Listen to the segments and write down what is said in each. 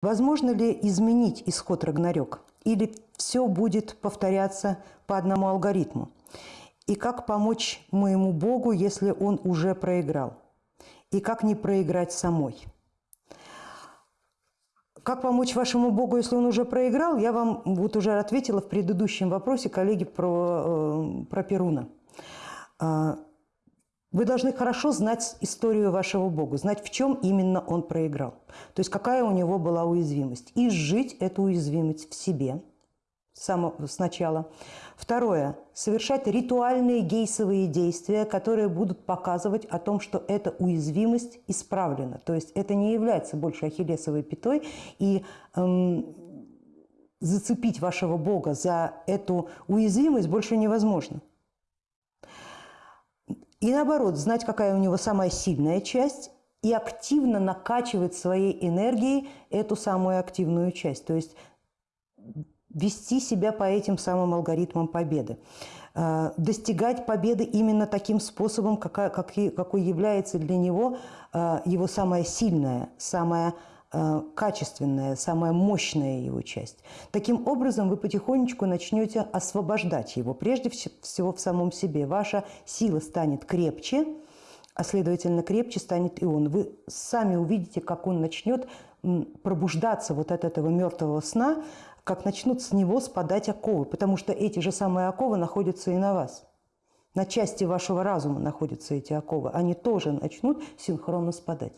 Возможно ли изменить исход Рагнарёк? Или все будет повторяться по одному алгоритму? И как помочь моему Богу, если он уже проиграл? И как не проиграть самой? Как помочь вашему Богу, если он уже проиграл? Я вам вот уже ответила в предыдущем вопросе коллеги про, э, про Перуна. Вы должны хорошо знать историю вашего Бога, знать, в чем именно он проиграл. То есть какая у него была уязвимость. И сжить эту уязвимость в себе сначала. Второе. Совершать ритуальные гейсовые действия, которые будут показывать о том, что эта уязвимость исправлена. То есть это не является больше ахиллесовой пятой. И эм, зацепить вашего Бога за эту уязвимость больше невозможно. И наоборот, знать, какая у него самая сильная часть, и активно накачивать своей энергией эту самую активную часть. То есть вести себя по этим самым алгоритмам победы. А, достигать победы именно таким способом, какой, является для него а, его самая сильная, самая качественная, самая мощная его часть. Таким образом, вы потихонечку начнете освобождать его, прежде всего в самом себе. Ваша сила станет крепче, а следовательно, крепче станет и он. Вы сами увидите, как он начнет пробуждаться вот от этого мертвого сна, как начнут с него спадать оковы, потому что эти же самые оковы находятся и на вас. На части вашего разума находятся эти оковы. Они тоже начнут синхронно спадать.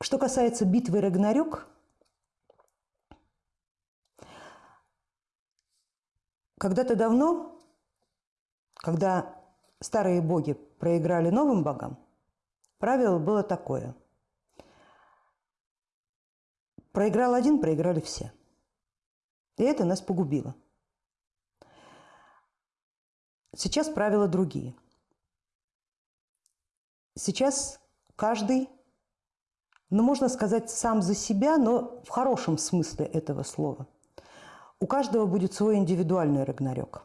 Что касается битвы Рагнарёк, когда-то давно, когда старые боги проиграли новым богам, правило было такое. Проиграл один, проиграли все. И это нас погубило. Сейчас правила другие. Сейчас каждый ну, можно сказать, сам за себя, но в хорошем смысле этого слова. У каждого будет свой индивидуальный Рагнарёк.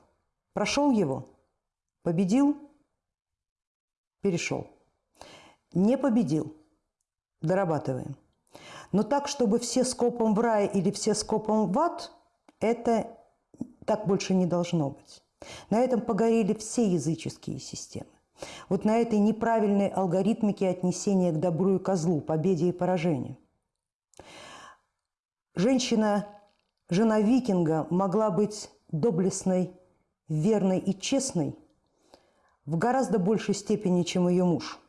Прошел его, победил, перешел. Не победил, дорабатываем. Но так, чтобы все скопом в рай или все скопом в ад, это так больше не должно быть. На этом погорели все языческие системы. Вот на этой неправильной алгоритмике отнесения к добру и козлу, победе и поражению. Женщина, жена викинга, могла быть доблестной, верной и честной в гораздо большей степени, чем ее муж.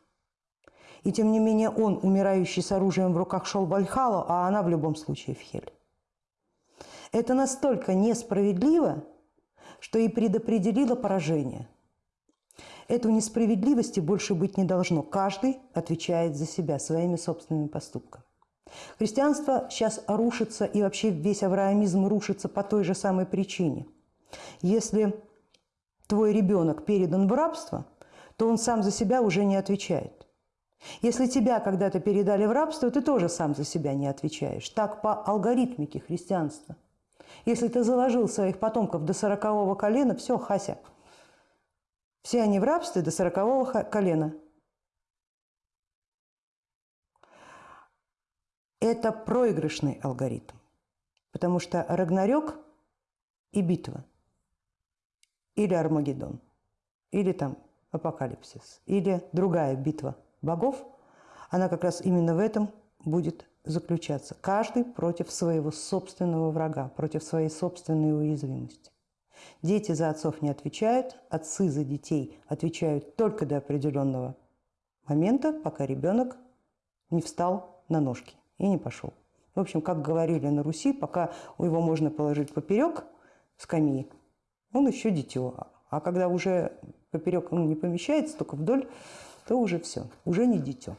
И тем не менее он, умирающий с оружием в руках, шел в Вальхалу, а она в любом случае в Хель. Это настолько несправедливо, что и предопределило поражение – Этого несправедливости больше быть не должно. Каждый отвечает за себя своими собственными поступками. Христианство сейчас рушится, и вообще весь авраамизм рушится по той же самой причине. Если твой ребенок передан в рабство, то он сам за себя уже не отвечает. Если тебя когда-то передали в рабство, ты тоже сам за себя не отвечаешь. Так по алгоритмике христианства. Если ты заложил своих потомков до сорокового колена, все, Хася – все они в рабстве до сорокового колена. Это проигрышный алгоритм, потому что Рагнарёк и битва, или Армагеддон, или там Апокалипсис, или другая битва богов, она как раз именно в этом будет заключаться. Каждый против своего собственного врага, против своей собственной уязвимости. Дети за отцов не отвечают, отцы за детей отвечают только до определенного момента, пока ребенок не встал на ножки и не пошел. В общем, как говорили на Руси, пока его можно положить поперек скамьи, он еще дитё. А когда уже поперек он не помещается, только вдоль, то уже все, уже не дитё.